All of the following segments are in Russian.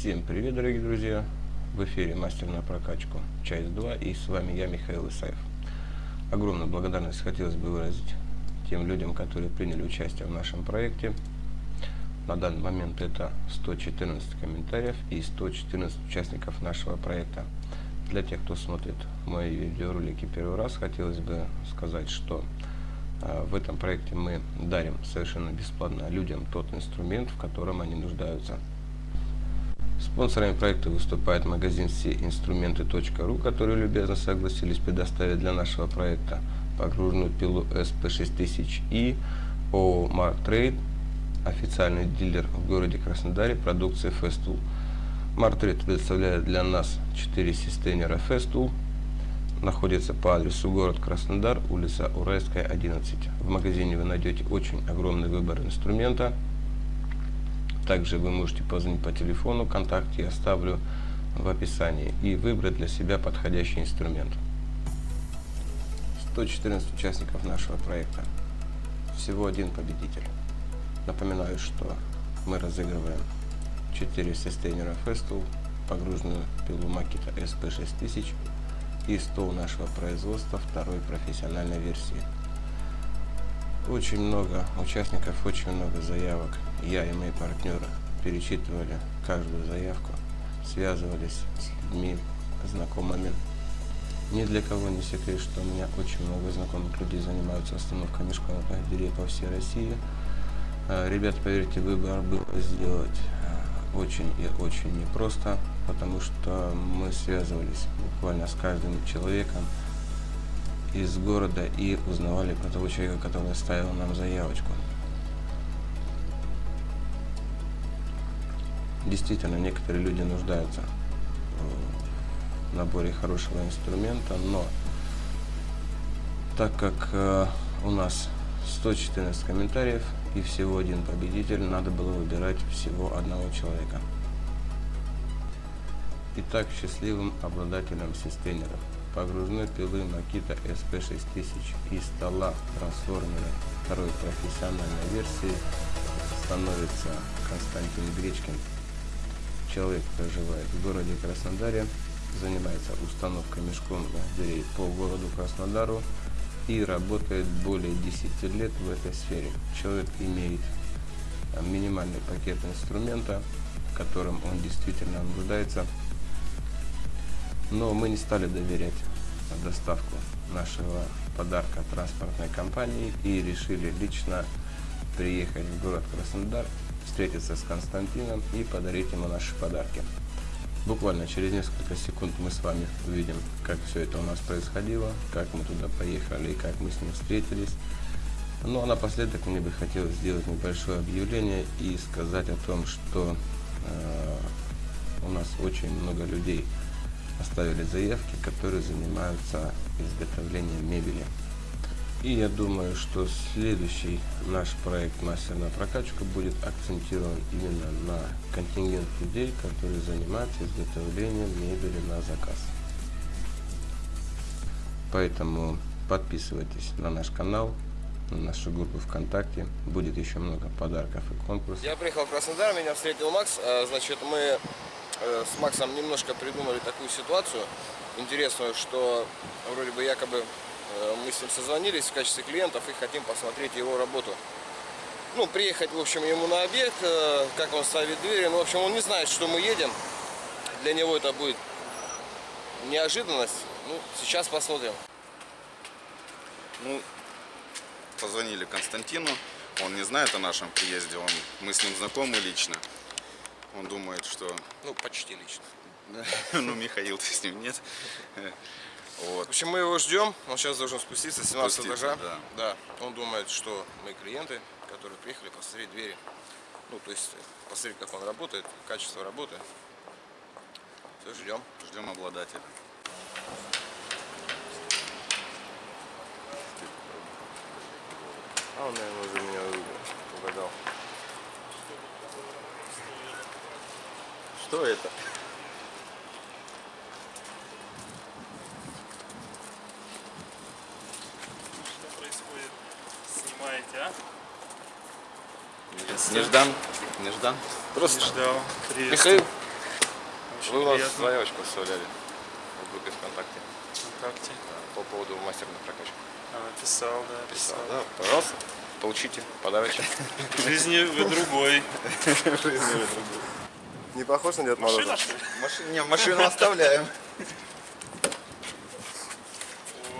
Всем привет, дорогие друзья! В эфире Мастер на прокачку, часть 2, и с вами я, Михаил Исаев. Огромную благодарность хотелось бы выразить тем людям, которые приняли участие в нашем проекте. На данный момент это 114 комментариев и 114 участников нашего проекта. Для тех, кто смотрит мои видеоролики первый раз, хотелось бы сказать, что э, в этом проекте мы дарим совершенно бесплатно людям тот инструмент, в котором они нуждаются. Спонсорами проекта выступает магазин всеинструменты.ру, которые любезно согласились предоставить для нашего проекта погружную пилу SP6000 и ООО Mark Trade, официальный дилер в городе Краснодаре продукции Festool. Trade предоставляет для нас 4 систейнера Festool, находится по адресу город Краснодар, улица Уральская, 11. В магазине вы найдете очень огромный выбор инструмента, также вы можете позвонить по телефону, контакт я оставлю в описании и выбрать для себя подходящий инструмент. 114 участников нашего проекта. Всего один победитель. Напоминаю, что мы разыгрываем 4 состейнера Festool, погруженную пилу Makita SP6000 и стол нашего производства второй профессиональной версии. Очень много участников, очень много заявок. Я и мои партнеры перечитывали каждую заявку, связывались с людьми, знакомыми. Ни для кого не секрет, что у меня очень много знакомых людей занимаются остановкой мешков дверей по всей России. А, ребят, поверьте, выбор был сделать а, очень и очень непросто, потому что мы связывались буквально с каждым человеком, из города и узнавали про того человека, который оставил нам заявочку. Действительно, некоторые люди нуждаются в наборе хорошего инструмента, но так как э, у нас 114 комментариев и всего один победитель, надо было выбирать всего одного человека. Итак, счастливым обладателем системеров погружной пилы Makita SP6000 и стола трансформера второй профессиональной версии становится Константин Гречкин. Человек проживает в городе Краснодаре, занимается установкой мешконных дверей по городу Краснодару и работает более 10 лет в этой сфере. Человек имеет минимальный пакет инструмента, которым он действительно нуждается но мы не стали доверять доставку нашего подарка транспортной компании и решили лично приехать в город Краснодар, встретиться с Константином и подарить ему наши подарки. Буквально через несколько секунд мы с вами увидим, как все это у нас происходило, как мы туда поехали и как мы с ним встретились. Ну а напоследок мне бы хотелось сделать небольшое объявление и сказать о том, что э, у нас очень много людей оставили заявки, которые занимаются изготовлением мебели. И я думаю, что следующий наш проект «Мастер на прокачку» будет акцентирован именно на контингент людей, которые занимаются изготовлением мебели на заказ. Поэтому подписывайтесь на наш канал, на нашу группу ВКонтакте. Будет еще много подарков и конкурсов. Я приехал в Краснодар, меня встретил Макс. А, значит, мы Э, с Максом немножко придумали такую ситуацию интересную, что вроде бы якобы э, мы с ним созвонились в качестве клиентов и хотим посмотреть его работу. Ну, приехать, в общем, ему на объект, э, как он ставит двери. Ну, в общем, он не знает, что мы едем. Для него это будет неожиданность. Ну, сейчас посмотрим. Ну, позвонили Константину. Он не знает о нашем приезде. Он, мы с ним знакомы лично. Он думает, что... Ну, почти лично. Ну, Михаил-то с ним нет. Вот. В общем, мы его ждем. Он сейчас должен спуститься с 17 этажа. Да. да. Он думает, что мы клиенты, которые приехали посмотреть двери. Ну, то есть посмотреть, как он работает, качество работы. Все, ждем. Ждем обладателя. А он, наверное, уже меня угадал. Что это? Что происходит? Снимаете, а? Неждан. Неждан. Просто. Не ждал. Привет. Михаил. Вы у нас приятно. заявочку оставляли в группе ВКонтакте ВКонтакте. по поводу мастера на прокачку. А, писал, да, писал. Да, пожалуйста, получите подарочек. В жизни вы другой. Не похож на Дед Машина, что ли? Машину, не, машину оставляем. О,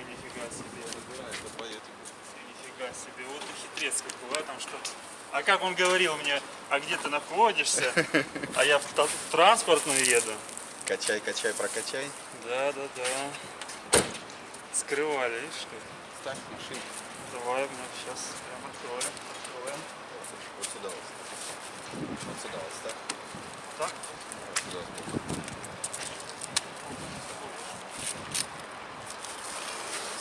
нифига себе. Нифига себе. Вот и хитрец какой, а там что? А как он говорил мне, а где ты находишься? А я в, транспортную еду. Качай, качай, прокачай. Да, да, да. Скрывали, видишь что? Ставь машину. Давай, мы сейчас прям откроем. Откроем. Вот сюда вот. Вот сюда вот ставь. Так? Сюда.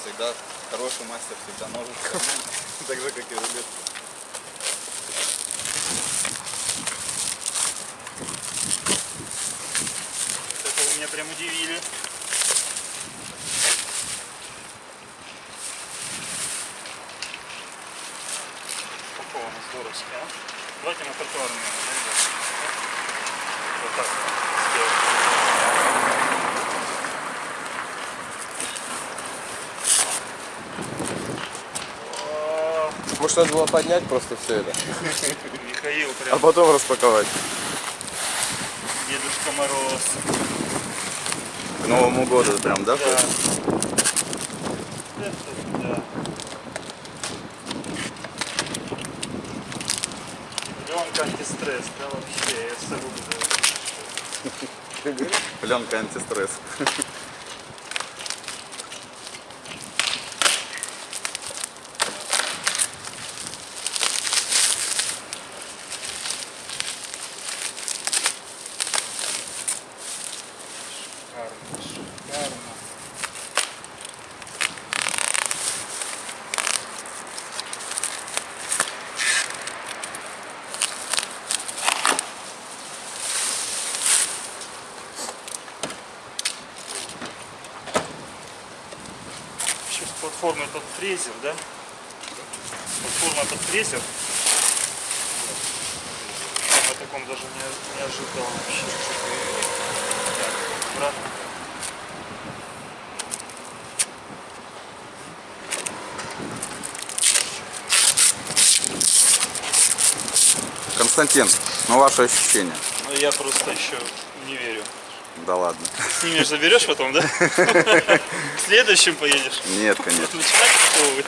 Всегда хороший мастер, всегда кармане. Так же, как и рулет. Вот это вы меня прям удивили. Упаковано здоровски, а? Давайте на тротуар наверное, да, ребят? Вот так сделаем. О, Может, надо было поднять просто все это, Михаил а прям потом распаковать. Дедушка Мороз. К Новому году прям, да? Да. Да. Пленка антистресс, да, вообще, я с собой буду. Пленка антистресс. Шикарно, шикарно. Вообще платформа под фрезер, да? Платформа под фрезер. Я о таком даже не, не ожидал вообще. Так, обратно. Константин, ну ваши ощущения? Ну я просто еще не верю. Да ладно. Снимешь, заберешь потом, да? Следующим поедешь. Нет, конечно. Начинать.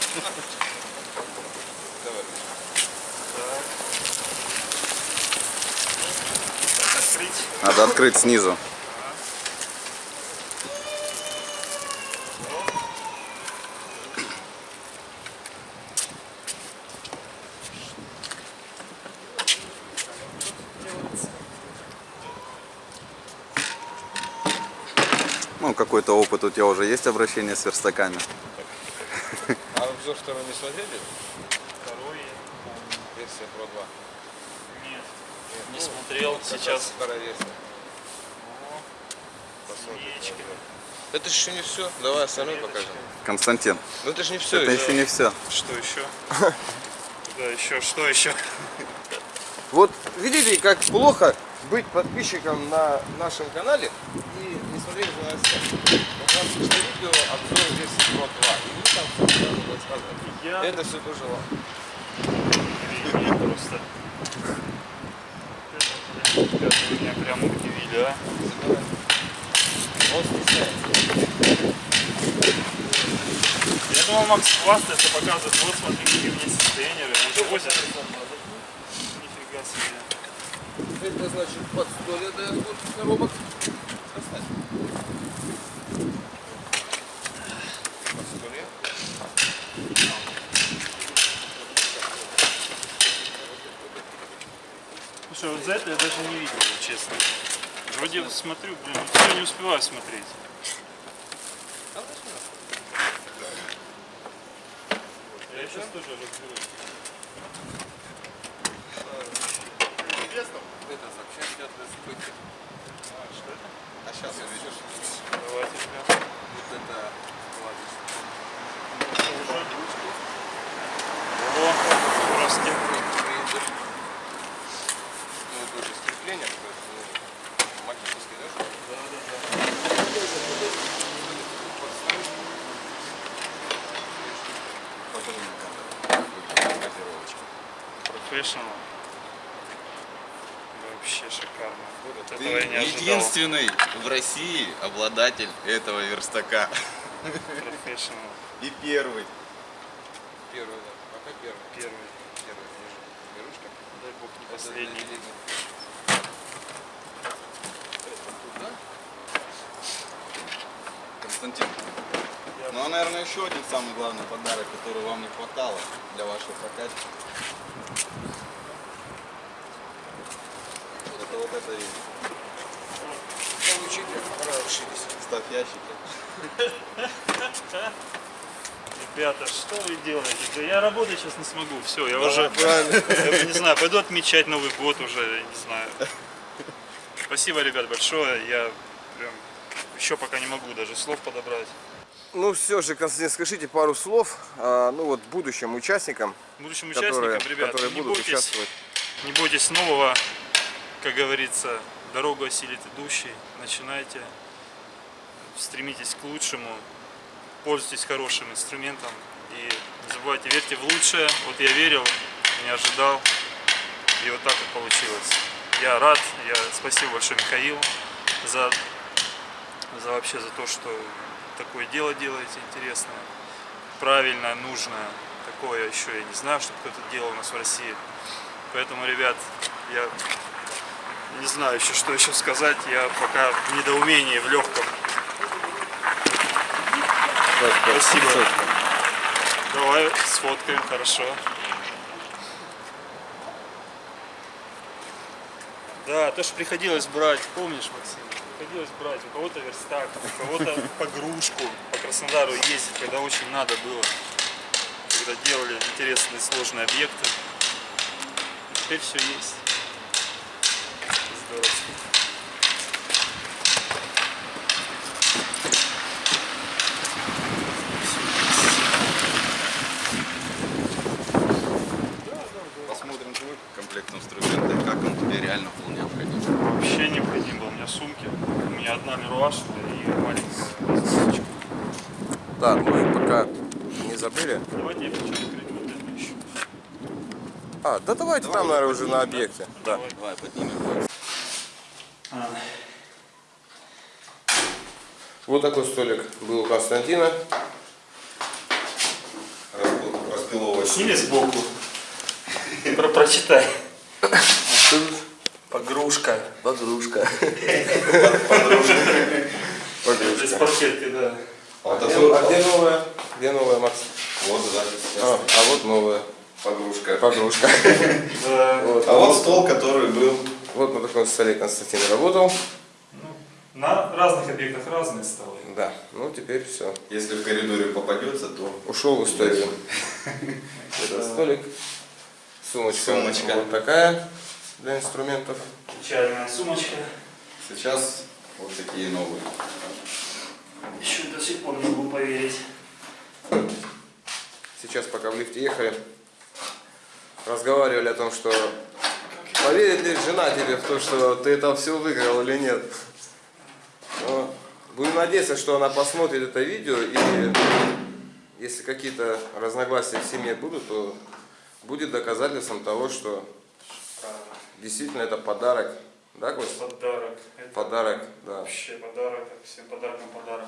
Надо открыть снизу. Ну, какой-то опыт у тебя уже есть обращение с верстаками. А обзор второй не смотрели? Второй. Версия Pro 2. Нет, не смотрел. Сейчас. Вторая версия. Свечки. Это же еще не все. Давай остальное покажем. Константин, Ну это же не все. это еще не все. Что еще? Да, еще, что еще? Вот видите, как плохо быть подписчиком на нашем канале и не смотреть за. Вот у нас вышло видео обзор версии Pro 2. И мы там все сразу рассказываем. Я Это все тоже вам. просто. Ребята, меня прям удивили, а? Он стесняется. Я думал, Макс хвастается, показывает, вот смотри, какие у меня он возит. Нифига себе. Значит под 100 лет до коробок. Достань. Под 100 лет. Слушай, вот за это я даже не видел, честно. Вроде смотрю, блин, все не успеваю смотреть. Я сейчас тоже разберусь. Сообщение идет без сбытия. А, что это? А сейчас увидишь. Давайте, ребята. Вот это кладешь. О, здравствуйте. Ну, это уже скрепление, то есть, ну, магический, да? покажи на камеру. Газировочка. Профессионал. Вообще шикарно. Вот Ты этого я не ожидал. единственный в России обладатель этого верстака. Профессионал. И первый. Первый, да. Пока первый. Первый. Первый, держи. Берушка. Дай бог не последний. Константин. Ну, а, наверное, еще один самый главный подарок, который вам не хватало для вашей прокачки. Это вот это и Получите, расширись. ставь ящики. Ребята, что вы делаете? Да я работать сейчас не смогу. Все, я уже Правильно. я не знаю, пойду отмечать Новый год уже, я не знаю. Спасибо, ребят, большое. Я прям еще пока не могу даже слов подобрать. Ну все же, Константин, скажите пару слов, а, ну вот будущим участникам, Будущим которые, участникам, ребят, которые будут бойтесь, участвовать. не бойтесь нового, как говорится, дорогу осилит идущий. Начинайте, стремитесь к лучшему, пользуйтесь хорошим инструментом и не забывайте, верьте в лучшее. Вот я верил, не ожидал, и вот так вот получилось. Я рад, я спасибо большое Михаилу за, за вообще за то, что такое дело делаете интересное, правильное, нужное. Такое еще я не знаю, что кто-то делал у нас в России. Поэтому, ребят, я не знаю еще, что еще сказать. Я пока в недоумении, в легком. Спасибо. Давай сфоткаем, хорошо. Да, то, что приходилось брать, помнишь, Максим? Приходилось брать у кого-то верстак, у кого-то погрузку по Краснодару ездить, когда очень надо было. Когда делали интересные сложные объекты. Теперь все есть. Посмотрим твой комплект инструмента, как он тебе реально был необходим. Вообще необходим был у меня сумки. У меня одна мируашка и маленькая сумочка. Так, ну и пока не забыли. Давайте я хочу открыть вот эту еще. А, да давайте там, наверное, уже на объекте. Да. Давай, поднимем. Вот такой столик был у Константина. Распиловывать. Сними сбоку. Про прочитай. Погрушка. Погрушка. Из паркетки, да. А где, а где новая? Где новая, Макс? вот, да, А, а вот новая погрушка. Вот. А вот стол, который был Вот на таком столе Константин работал. На разных объектах разные столы. Да, ну теперь все. Если в коридоре попадется, то Ушел в историю. Это столик. Сумочка. Сумочка. Вот такая для инструментов. Печальная сумочка. сейчас вот такие новые. Еще до сих пор не могу поверить. Сейчас, пока в лифте ехали, разговаривали о том, что поверит ли жена тебе в то, что ты это все выиграл или нет. Но будем надеяться, что она посмотрит это видео и если какие-то разногласия в семье будут, то будет доказательством того, что действительно это подарок. Да, Кость? Подарок. Это Подарок, да. вообще подарок. Всем подаркам подарок.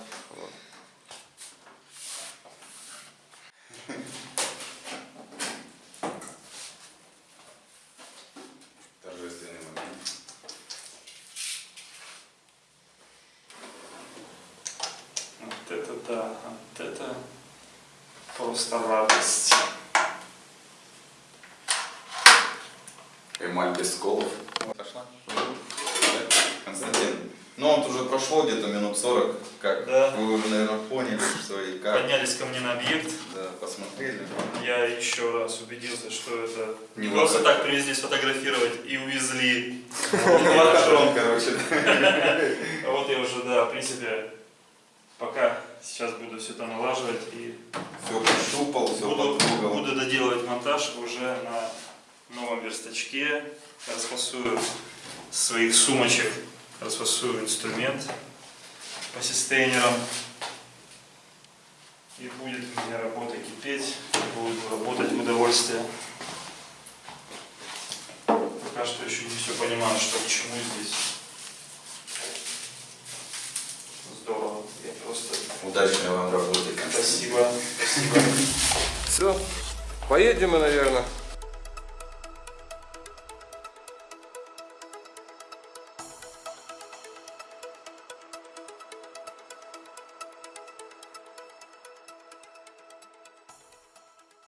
Торжественный момент. Вот это да, вот это просто радость. Эмаль без сколов. Пошла? Константин. Ну вот уже прошло где-то минут 40, как Да. вы уже, наверное, поняли, что и как. Поднялись ко мне на объект. Да, посмотрели. Я еще раз убедился, что это Не просто так привезли сфотографировать и увезли. Лохотрон, короче. А вот я уже, да, в принципе, пока сейчас буду все это налаживать и Все пощупал, все буду, потрогал. буду доделывать монтаж уже на новом верстачке. Расфасую своих сумочек, расфасую инструмент по систейнерам. И будет у меня работа кипеть. буду работать в удовольствие. Пока что еще не все понимаю, что к чему здесь. Здорово. Я просто... Удачной вам работы, Спасибо. Все, поедем мы, наверное.